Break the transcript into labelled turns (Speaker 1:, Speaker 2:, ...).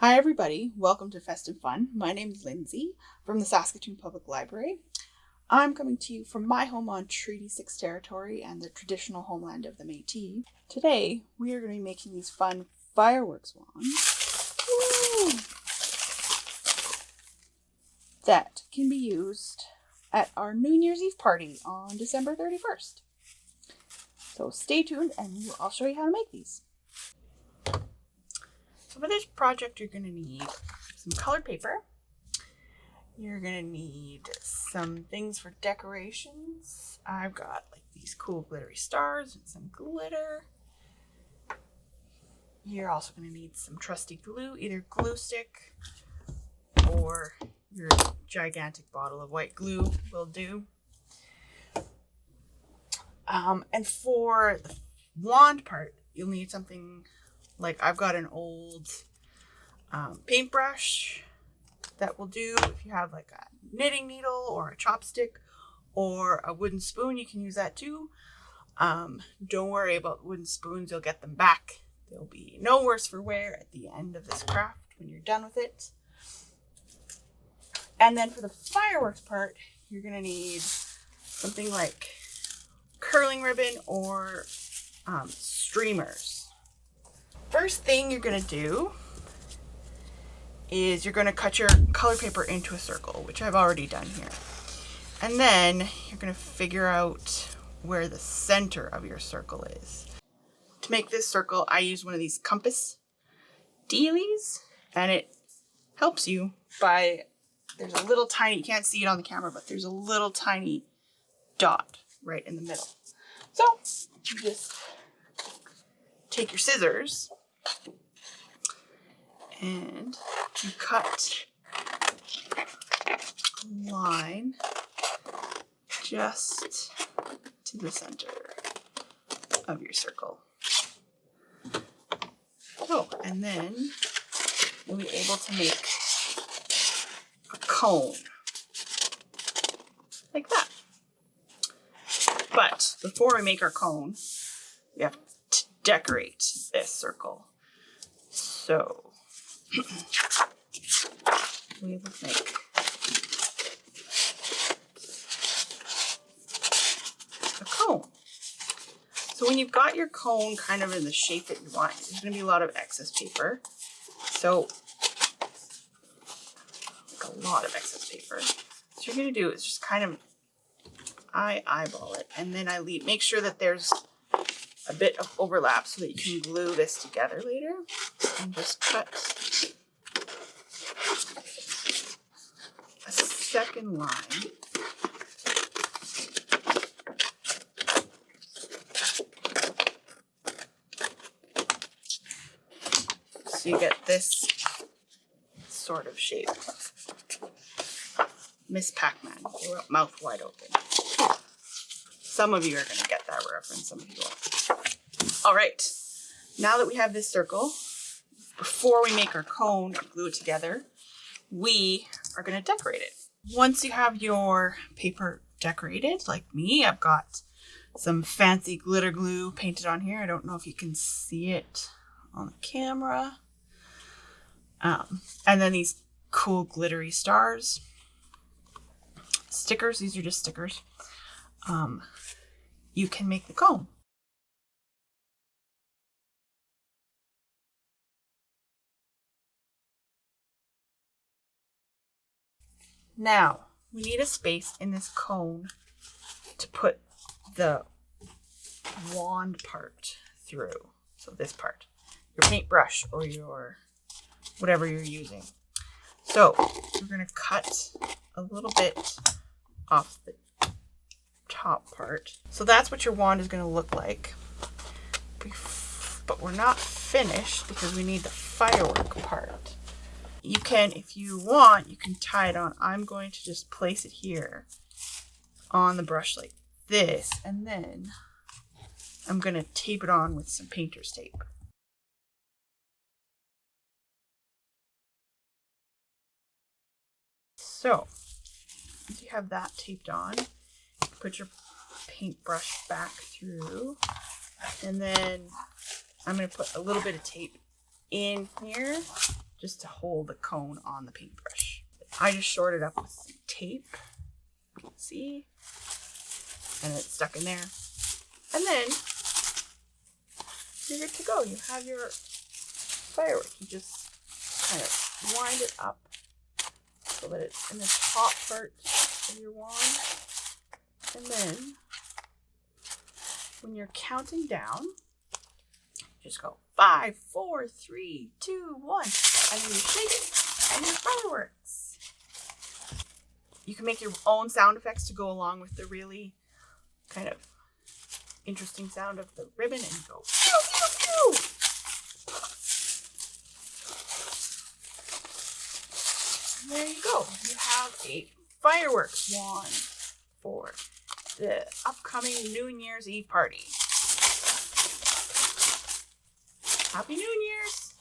Speaker 1: Hi everybody, welcome to Festive Fun. My name is Lindsay from the Saskatoon Public Library. I'm coming to you from my home on Treaty 6 territory and the traditional homeland of the Métis. Today, we are going to be making these fun fireworks wands that can be used at our New Year's Eve party on December 31st. So stay tuned and I'll show you how to make these. So for this project, you're going to need some colored paper. You're going to need some things for decorations. I've got like these cool glittery stars and some glitter. You're also going to need some trusty glue, either glue stick or your gigantic bottle of white glue will do. Um, and for the wand part, you'll need something like I've got an old um, paintbrush that will do if you have like a knitting needle or a chopstick or a wooden spoon, you can use that too. Um, don't worry about wooden spoons, you'll get them back. They'll be no worse for wear at the end of this craft when you're done with it. And then for the fireworks part, you're gonna need something like curling ribbon or um, streamers first thing you're going to do is you're going to cut your color paper into a circle, which I've already done here. And then you're going to figure out where the center of your circle is. To make this circle, I use one of these compass dealies, and it helps you by, there's a little tiny, you can't see it on the camera, but there's a little tiny dot right in the middle. So you just take your scissors and you cut a line just to the center of your circle. Oh, and then you'll be able to make a cone like that. But before we make our cone, we have to decorate this circle. So we will make a cone. So when you've got your cone kind of in the shape that you want, there's going to be a lot of excess paper. So like a lot of excess paper. What you're going to do is just kind of I eyeball it and then I leave make sure that there's a bit of overlap so that you can glue this together later and just cut a second line so you get this sort of shape. Miss Pac-Man, mouth wide open. Some of you are going to get that reference, some of you won't. All right, now that we have this circle, before we make our cone or glue it together, we are going to decorate it. Once you have your paper decorated, like me, I've got some fancy glitter glue painted on here. I don't know if you can see it on the camera. Um, and then these cool glittery stars. Stickers, these are just stickers. Um, you can make the cone. Now, we need a space in this cone to put the wand part through. So this part, your paintbrush or your whatever you're using. So we're going to cut a little bit off the top part. So that's what your wand is going to look like. But we're not finished because we need the firework part. You can, if you want, you can tie it on. I'm going to just place it here on the brush like this. And then I'm going to tape it on with some painter's tape. So, once you have that taped on, put your paintbrush back through and then I'm going to put a little bit of tape in here just to hold the cone on the paintbrush. I just shorted up with some tape. See? And it's stuck in there. And then you're good to go. You have your firework. You just kind of wind it up so that it's in the top part of your wand. And then when you're counting down, just go five, four, three, two, one, and you shake it, and your fireworks. You can make your own sound effects to go along with the really kind of interesting sound of the ribbon, and go pew pew pew. There you go. You have a fireworks wand for the upcoming New Year's Eve party. Happy New Year's!